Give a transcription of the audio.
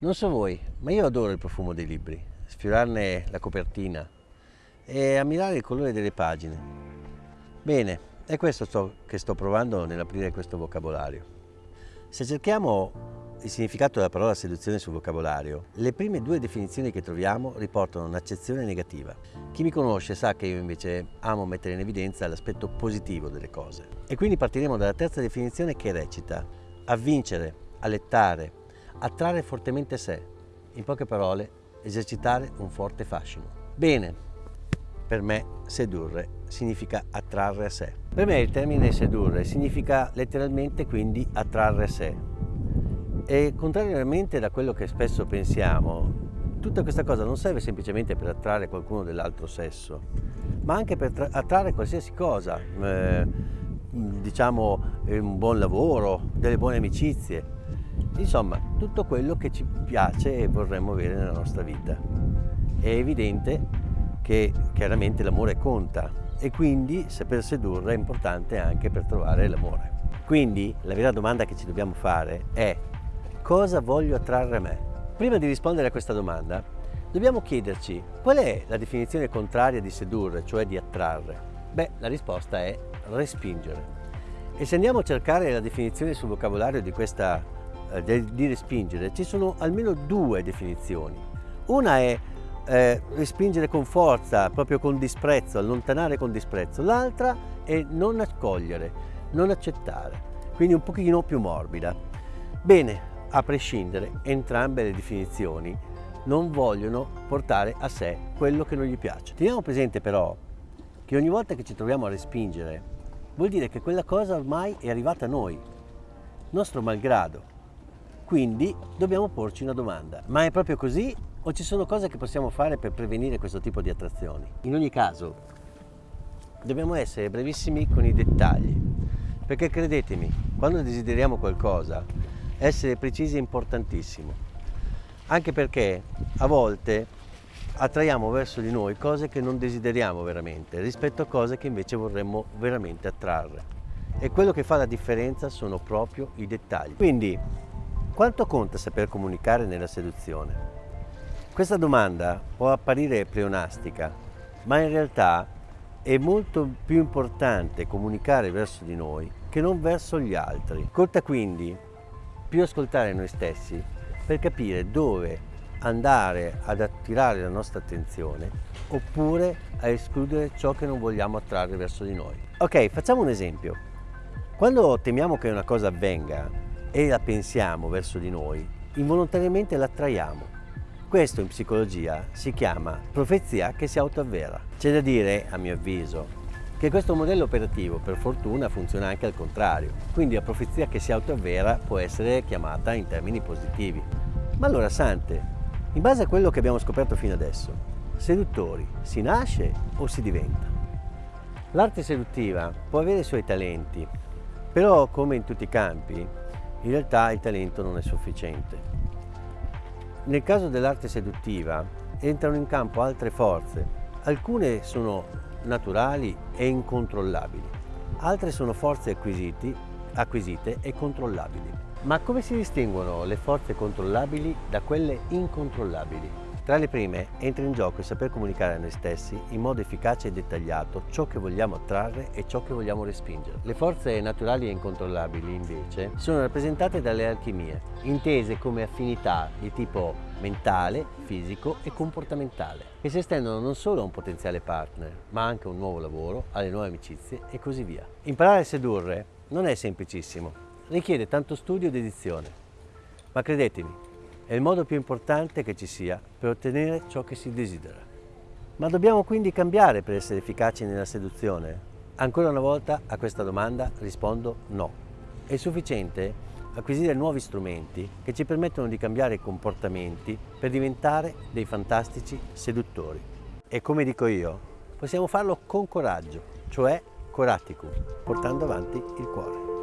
Non so voi, ma io adoro il profumo dei libri, sfiorarne la copertina e ammirare il colore delle pagine. Bene, è questo sto, che sto provando nell'aprire questo vocabolario. Se cerchiamo il significato della parola seduzione sul vocabolario, le prime due definizioni che troviamo riportano un'accezione negativa. Chi mi conosce sa che io invece amo mettere in evidenza l'aspetto positivo delle cose. E quindi partiremo dalla terza definizione che recita avvincere, allettare, attrarre fortemente sé, in poche parole, esercitare un forte fascino. Bene, per me sedurre significa attrarre a sé. Per me il termine sedurre significa letteralmente quindi attrarre a sé. E contrariamente da quello che spesso pensiamo, tutta questa cosa non serve semplicemente per attrarre qualcuno dell'altro sesso, ma anche per attrarre qualsiasi cosa, eh, diciamo un buon lavoro, delle buone amicizie, Insomma, tutto quello che ci piace e vorremmo avere nella nostra vita. È evidente che chiaramente l'amore conta e quindi saper sedurre è importante anche per trovare l'amore. Quindi la vera domanda che ci dobbiamo fare è cosa voglio attrarre a me? Prima di rispondere a questa domanda dobbiamo chiederci qual è la definizione contraria di sedurre, cioè di attrarre? Beh, la risposta è respingere. E se andiamo a cercare la definizione sul vocabolario di questa di respingere, ci sono almeno due definizioni. Una è eh, respingere con forza, proprio con disprezzo, allontanare con disprezzo. L'altra è non accogliere, non accettare, quindi un pochino più morbida. Bene, a prescindere, entrambe le definizioni non vogliono portare a sé quello che non gli piace. Teniamo presente però che ogni volta che ci troviamo a respingere vuol dire che quella cosa ormai è arrivata a noi, nostro malgrado. Quindi dobbiamo porci una domanda, ma è proprio così o ci sono cose che possiamo fare per prevenire questo tipo di attrazioni? In ogni caso, dobbiamo essere brevissimi con i dettagli, perché credetemi, quando desideriamo qualcosa, essere precisi è importantissimo, anche perché a volte attraiamo verso di noi cose che non desideriamo veramente rispetto a cose che invece vorremmo veramente attrarre. E quello che fa la differenza sono proprio i dettagli. Quindi quanto conta saper comunicare nella seduzione? Questa domanda può apparire pleonastica, ma in realtà è molto più importante comunicare verso di noi che non verso gli altri. Conta quindi più ascoltare noi stessi per capire dove andare ad attirare la nostra attenzione oppure a escludere ciò che non vogliamo attrarre verso di noi. Ok, facciamo un esempio. Quando temiamo che una cosa avvenga, e la pensiamo verso di noi, involontariamente l'attraiamo. Questo in psicologia si chiama profezia che si autoavvera. C'è da dire, a mio avviso, che questo modello operativo per fortuna funziona anche al contrario, quindi la profezia che si autoavvera può essere chiamata in termini positivi. Ma allora, Sante, in base a quello che abbiamo scoperto fino adesso, seduttori si nasce o si diventa? L'arte seduttiva può avere i suoi talenti, però come in tutti i campi in realtà il talento non è sufficiente. Nel caso dell'arte seduttiva entrano in campo altre forze, alcune sono naturali e incontrollabili, altre sono forze acquisite e controllabili. Ma come si distinguono le forze controllabili da quelle incontrollabili? Tra le prime entra in gioco il saper comunicare a noi stessi in modo efficace e dettagliato ciò che vogliamo attrarre e ciò che vogliamo respingere. Le forze naturali e incontrollabili invece sono rappresentate dalle alchimie, intese come affinità di tipo mentale, fisico e comportamentale, che si estendono non solo a un potenziale partner, ma anche a un nuovo lavoro, alle nuove amicizie e così via. Imparare a sedurre non è semplicissimo, richiede tanto studio ed edizione, ma credetemi, è il modo più importante che ci sia per ottenere ciò che si desidera. Ma dobbiamo quindi cambiare per essere efficaci nella seduzione? Ancora una volta a questa domanda rispondo no. È sufficiente acquisire nuovi strumenti che ci permettono di cambiare comportamenti per diventare dei fantastici seduttori. E come dico io, possiamo farlo con coraggio, cioè coraticum, portando avanti il cuore.